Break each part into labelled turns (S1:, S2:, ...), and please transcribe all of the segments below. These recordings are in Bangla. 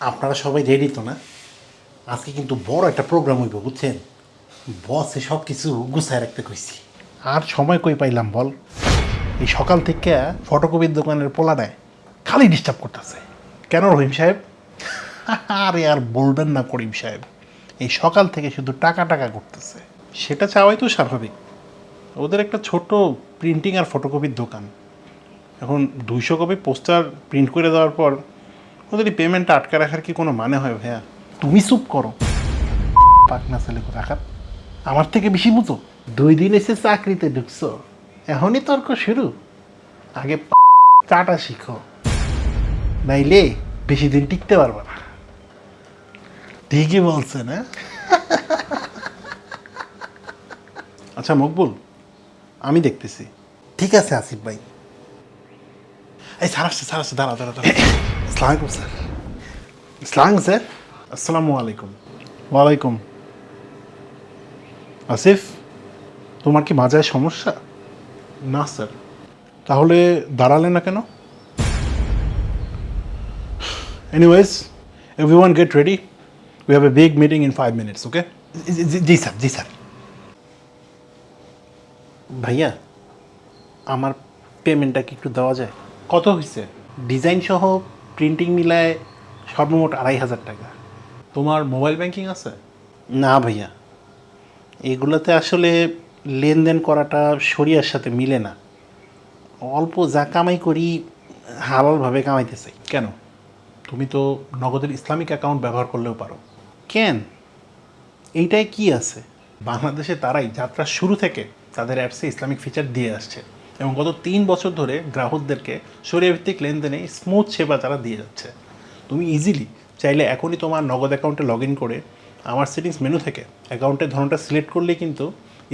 S1: আপনারা সবাই রেডি তো না? আজকে কিন্তু বড় একটা প্রোগ্রাম হইব, বুঝছেন? বসে সব কিছু গুছায় রাখতে কইছি। আর সময় কই পাইলাম বল? এই সকাল থেকে ফটোকপির দোকানের পোলাটায় খালি ডিস্টার্ব করতেছে। কেন রহিম সাহেব? আরে আর বলবেন না করিম সাহেব, এই সকাল থেকে শুধু টাকা টাকা করতেছে সেটা চাওয়াই তো স্বাভাবিক। ওদের একটা ছোট প্রিন্টিং আর ফটোকপির দোকান। এখন দুইশো কপি পোস্টার প্রিন্ট করে দেওয়ার পর ওদের পেমেন্টটা আটকে রাখার কি কোনো মানে হয় ভাইয়া? তুমি চুপ করো। পাকনা ছেলে রাখার আমার থেকে বেশি বুঝো? দুই দিন এসে চাকরিতে ঢুকছো। এখনই তর্ক শুরু। আগে চাটা শিখো। নাইলে বেশি দিন টিকতে পারবে না। ঠিকই বলছে না আচ্ছা মকবুল, আমি দেখতেছি। ঠিক আছে, আসিফ ভাই। এই, স্যার আসছে দাঁড়া দাঁড়া দাঁড়া আসসালামাইকুম স্যার আসসালাম স্যার আসসালামু আলাইকুম ওয়ালাইকুম আসিফ তোমার কি মাজায় সমস্যা? না স্যার তাহলে দাঁড়ালে না কেন? Anyways every one get ready we have a big meeting in five minutes okay G sir G sir ভাইয়া আমার পেমেন্টটা কি একটু দেওয়া যায়? কত হয়েছে ডিজাইন সহ প্রিন্টিং মিলায় সর্বমোট আড়াই হাজার টাকা।
S2: তোমার মোবাইল ব্যাংকিং আছে?
S1: না ভাইয়া। এগুলোতে আসলে লেনদেন করাটা শরিয়ার সাথে মিলে না। অল্প যা কামাই করি হালালভাবে কামাইতে চাই।
S2: কেন? তুমি তো নগদের ইসলামিক অ্যাকাউন্ট ব্যবহার করলেও পারো।
S1: কেন? এইটাই কি আছে?
S2: বাংলাদেশে তারাই যাত্রা শুরু থেকে তাদের অ্যাপসে ইসলামিক ফিচার দিয়ে আসছে। এবং গত তিন বছর ধরে গ্রাহকদেরকে সরিয়াভিত্তিক লেনদেনে স্মুথ সেবা তারা দিয়ে যাচ্ছে। তুমি ইজিলি চাইলে এখনই তোমার নগদ অ্যাকাউন্টে লগ ইন করে আমার সেটিংস মেনু থেকে অ্যাকাউন্টের ধরনটা সিলেক্ট করলেই কিন্তু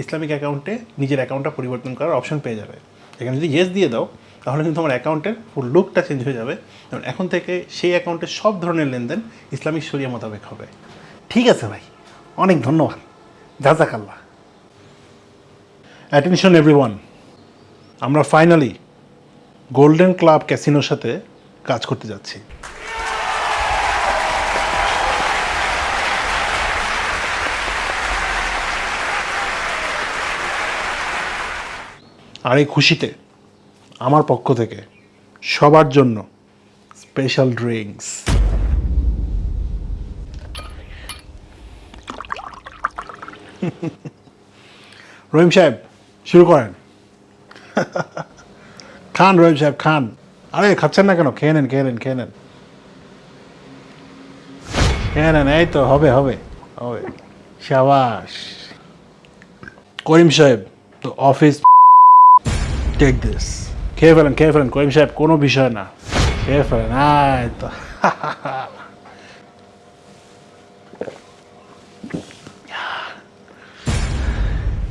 S2: ইসলামিক অ্যাকাউন্টে নিজের অ্যাকাউন্টটা পরিবর্তন করার অপশন পেয়ে যাবে। এখানে যদি ইয়েস দিয়ে দাও, তাহলে কিন্তু তোমার অ্যাকাউন্টের ফুল লুকটা চেঞ্জ হয়ে যাবে। এবং এখন থেকে সেই অ্যাকাউন্টে সব ধরনের লেনদেন ইসলামিক শরিয়া মোতাবেক হবে।
S1: ঠিক আছে ভাই, অনেক ধন্যবাদ। জাজাকাল্লাহ।
S2: অ্যাটেনশন এভরিওয়ান আমরা ফাইনালি গোল্ডেন ক্লাব ক্যাসিনোর সাথে কাজ করতে যাচ্ছি। আর এই খুশিতে আমার পক্ষ থেকে সবার জন্য স্পেশাল ড্রিঙ্কস রহিম সাহেব, শুরু করেন। খান রহিম সাহেব খান আরে খাচ্ছেন না কেন? খেয়ে নেন খেয়ে নেন খেয়ে নেন। খেয়ে নেন এই তো হবে হবে হবে। শাবাস করিম সাহেব তো অফিস টেক দিস খেয়ে ফেলেন খেয়ে ফেলেন করিম সাহেব কোনো বিষয় না। খেয়ে ফেলেন আয় তো।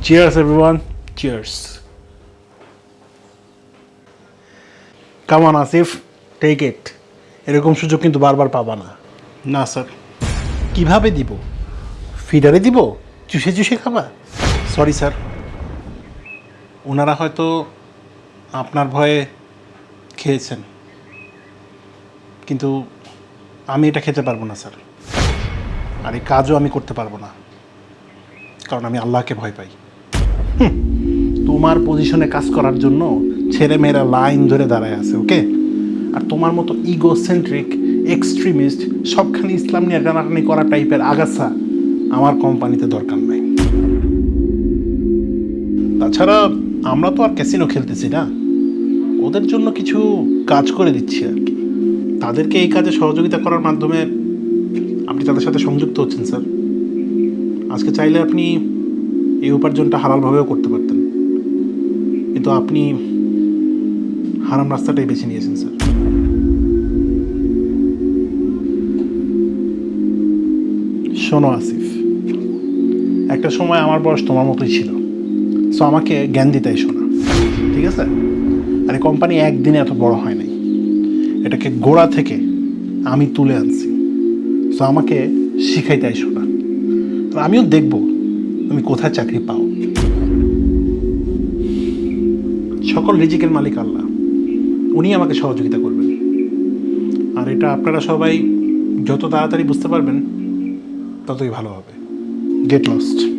S2: Cheers, everyone. Cheers. On, Asif take it এরকম সুযোগ কিন্তু বারবার পাবা না।
S1: না স্যার। কীভাবে দিব? ফিডারে দিব? চুষে চুষে খাবা?
S2: Sorry sir. ওনারা হয়তো আপনার ভয়ে খেয়েছেন। কিন্তু আমি এটা খেতে পারব না স্যার। আর এই কাজও আমি করতে পারব না। কারণ আমি আল্লাহকে ভয় পাই।
S1: তোমার পজিশনে কাজ করার জন্য ছেলে মেয়েরা লাইন ধরে দাঁড়ায় আছে ওকে আর তোমার মতো ইগোসেন্ট্রিক এক্সট্রিমিস্ট সবখানে ইসলাম নিয়ে টানাটানি করা টাইপের আগাছা আমার কোম্পানিতে দরকার নাই। তাছাড়া আমরা তো আর ক্যাসিনো খেলতেছি না। ওদের জন্য কিছু কাজ করে দিচ্ছি আর কি। তাদেরকে এই কাজে সহযোগিতা করার মাধ্যমে আপনি তাদের সাথে সংযুক্ত হচ্ছেন স্যার আজকে চাইলে আপনি এই উপার্জনটা হালালভাবেও করতে পারতেন। কিন্তু আপনি হারাম রাস্তাটাই বেছে নিয়েছেন, স্যার। শোনো, আসিফ। একটা সময় আমার বয়স তোমার মতোই ছিল। সো আমাকে জ্ঞান দিতে শোনা ঠিক আছে? আর এই কোম্পানি একদিনে এত বড় হয় নাই। এটাকে গোড়া থেকে আমি তুলে আনছি। সো আমাকে শিখাইতে এসো না। আর আমিও দেখব তুমি কোথায় চাকরি পাও। সকল রিজিকের মালিক আল্লাহ। উনি আমাকে সহযোগিতা করবেন। আর এটা আপনারা সবাই
S2: যত তাড়াতাড়ি বুঝতে পারবেন, ততই ভালো হবে।
S1: Get lost